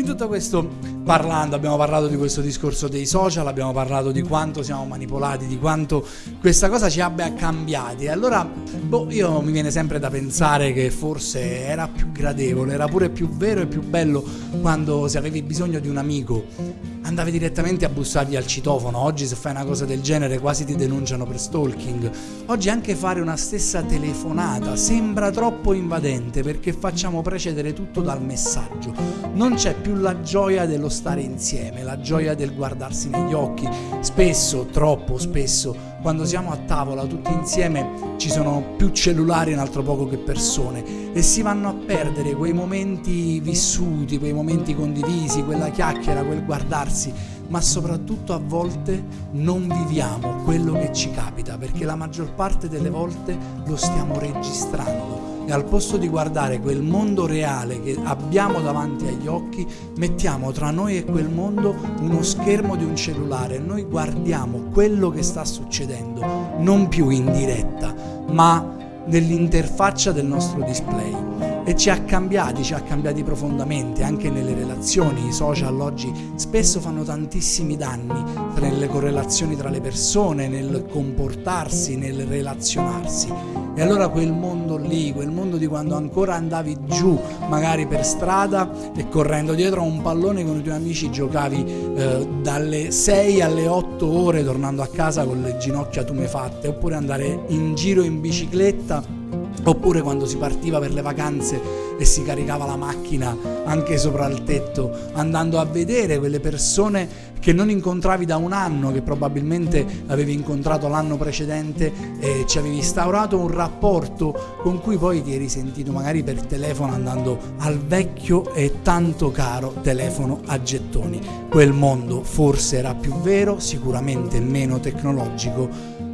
In tutto questo parlando, abbiamo parlato di questo discorso dei social, abbiamo parlato di quanto siamo manipolati, di quanto questa cosa ci abbia cambiati. Allora, boh, io mi viene sempre da pensare che forse era più gradevole, era pure più vero e più bello quando se avevi bisogno di un amico andavi direttamente a bussargli al citofono. Oggi se fai una cosa del genere quasi ti denunciano per stalking. Oggi anche fare una stessa telefonata sembra troppo invadente perché facciamo precedere tutto dal messaggio. Non c'è più la gioia dello stare insieme, la gioia del guardarsi negli occhi. Spesso, troppo spesso, quando siamo a tavola tutti insieme ci sono più cellulari un altro poco che persone. E si vanno a perdere quei momenti vissuti, quei momenti condivisi, quella chiacchiera, quel guardarsi, ma soprattutto a volte non viviamo quello che ci capita perché la maggior parte delle volte lo stiamo registrando e al posto di guardare quel mondo reale che abbiamo davanti agli occhi, mettiamo tra noi e quel mondo uno schermo di un cellulare. Noi guardiamo quello che sta succedendo, non più in diretta, ma nell'interfaccia del nostro display e ci ha cambiati, ci ha cambiati profondamente anche nelle relazioni. I social oggi spesso fanno tantissimi danni nelle correlazioni tra le persone, nel comportarsi, nel relazionarsi. E allora quel mondo lì, quel mondo di quando ancora andavi giù, magari per strada e correndo dietro a un pallone con i tuoi amici giocavi eh, dalle 6 alle 8 ore tornando a casa con le ginocchia tumefatte, oppure andare in giro in bicicletta oppure quando si partiva per le vacanze e si caricava la macchina anche sopra il tetto andando a vedere quelle persone che non incontravi da un anno che probabilmente avevi incontrato l'anno precedente e ci avevi instaurato un rapporto con cui poi ti eri sentito magari per telefono andando al vecchio e tanto caro telefono a gettoni quel mondo forse era più vero sicuramente meno tecnologico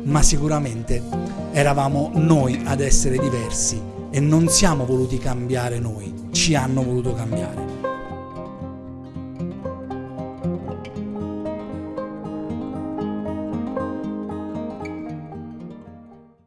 ma sicuramente eravamo noi ad essere diversi e non siamo voluti cambiare noi, ci hanno voluto cambiare.